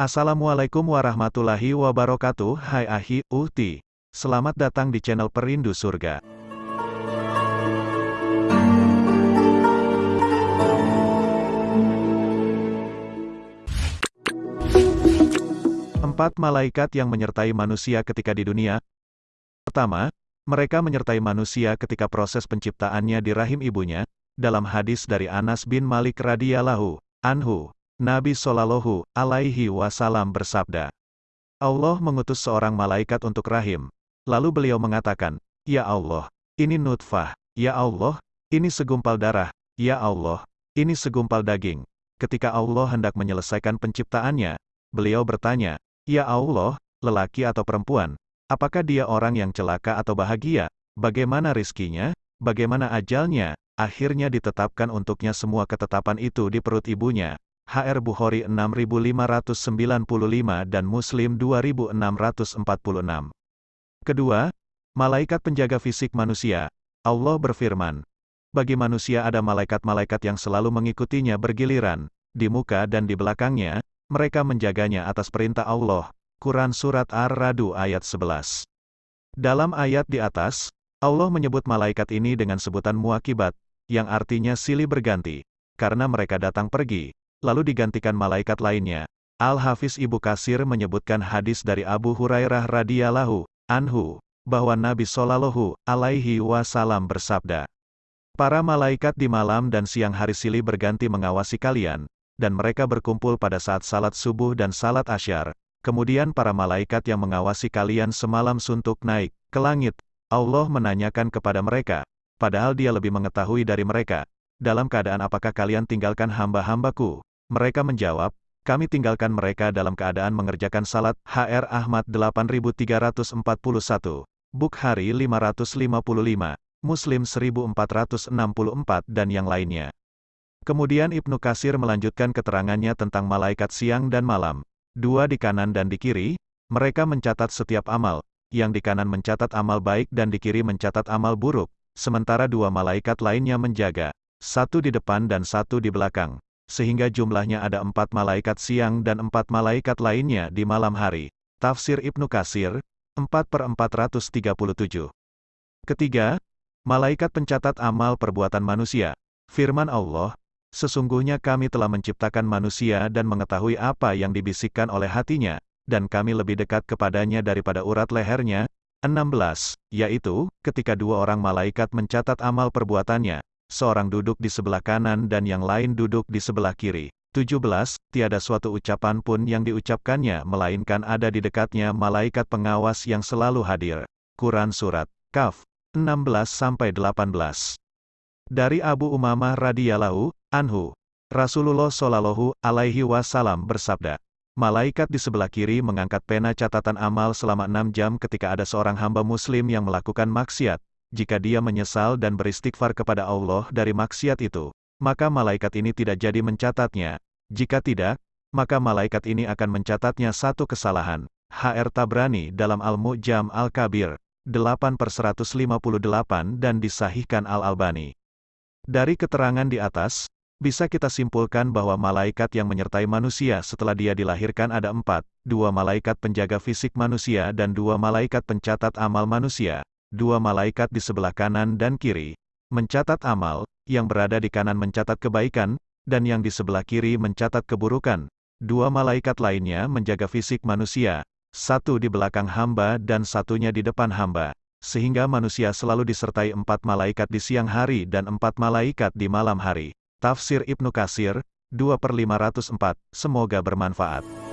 Assalamualaikum warahmatullahi wabarakatuh. Hai Ahi, Uhti. Selamat datang di channel Perindu Surga. Empat malaikat yang menyertai manusia ketika di dunia. Pertama, mereka menyertai manusia ketika proses penciptaannya di rahim ibunya, dalam hadis dari Anas bin Malik radhiyallahu anhu, Nabi Shallallahu alaihi wasallam bersabda, Allah mengutus seorang malaikat untuk rahim. Lalu beliau mengatakan, Ya Allah, ini nutfah, Ya Allah, ini segumpal darah, Ya Allah, ini segumpal daging. Ketika Allah hendak menyelesaikan penciptaannya, beliau bertanya, Ya Allah, lelaki atau perempuan, apakah dia orang yang celaka atau bahagia? Bagaimana rizkinya? Bagaimana ajalnya? Akhirnya ditetapkan untuknya semua ketetapan itu di perut ibunya. HR Bukhari 6595 dan Muslim 2646. Kedua, malaikat penjaga fisik manusia. Allah berfirman, bagi manusia ada malaikat-malaikat yang selalu mengikutinya bergiliran, di muka dan di belakangnya, mereka menjaganya atas perintah Allah. Quran Surat Ar-Radu ayat 11. Dalam ayat di atas, Allah menyebut malaikat ini dengan sebutan muakibat, yang artinya silih berganti, karena mereka datang pergi, lalu digantikan malaikat lainnya. Al-Hafiz Ibu Kasir menyebutkan hadis dari Abu Hurairah radhiyallahu anhu bahwa Nabi Shallallahu alaihi wasallam bersabda, Para malaikat di malam dan siang hari silih berganti mengawasi kalian, dan mereka berkumpul pada saat salat subuh dan salat asyar. Kemudian para malaikat yang mengawasi kalian semalam suntuk naik ke langit. Allah menanyakan kepada mereka, padahal dia lebih mengetahui dari mereka, dalam keadaan apakah kalian tinggalkan hamba-hambaku, mereka menjawab, kami tinggalkan mereka dalam keadaan mengerjakan salat, HR Ahmad 8341, Bukhari 555, Muslim 1464 dan yang lainnya. Kemudian Ibnu Kasir melanjutkan keterangannya tentang malaikat siang dan malam. Dua di kanan dan di kiri, mereka mencatat setiap amal, yang di kanan mencatat amal baik dan di kiri mencatat amal buruk, sementara dua malaikat lainnya menjaga, satu di depan dan satu di belakang sehingga jumlahnya ada empat malaikat siang dan empat malaikat lainnya di malam hari. Tafsir Ibnu Kasir, 4 per 437. Ketiga, malaikat pencatat amal perbuatan manusia. Firman Allah, Sesungguhnya kami telah menciptakan manusia dan mengetahui apa yang dibisikkan oleh hatinya, dan kami lebih dekat kepadanya daripada urat lehernya. 16, yaitu, ketika dua orang malaikat mencatat amal perbuatannya, seorang duduk di sebelah kanan dan yang lain duduk di sebelah kiri. 17. Tiada suatu ucapan pun yang diucapkannya melainkan ada di dekatnya malaikat pengawas yang selalu hadir. Quran Surat Kaf 16-18 Dari Abu Umamah radhiyallahu anhu, Rasulullah shallallahu alaihi wasallam bersabda, Malaikat di sebelah kiri mengangkat pena catatan amal selama enam jam ketika ada seorang hamba muslim yang melakukan maksiat, jika dia menyesal dan beristighfar kepada Allah dari maksiat itu, maka malaikat ini tidak jadi mencatatnya. Jika tidak, maka malaikat ini akan mencatatnya satu kesalahan. HR Tabrani dalam Al-Mu'jam Al-Kabir, 8 per 158 dan disahihkan Al-Albani. Dari keterangan di atas, bisa kita simpulkan bahwa malaikat yang menyertai manusia setelah dia dilahirkan ada empat, dua malaikat penjaga fisik manusia dan dua malaikat pencatat amal manusia dua malaikat di sebelah kanan dan kiri, mencatat amal, yang berada di kanan mencatat kebaikan, dan yang di sebelah kiri mencatat keburukan. Dua malaikat lainnya menjaga fisik manusia, satu di belakang hamba dan satunya di depan hamba, sehingga manusia selalu disertai empat malaikat di siang hari dan empat malaikat di malam hari. Tafsir Ibnu Kasir, 2 per 504, semoga bermanfaat.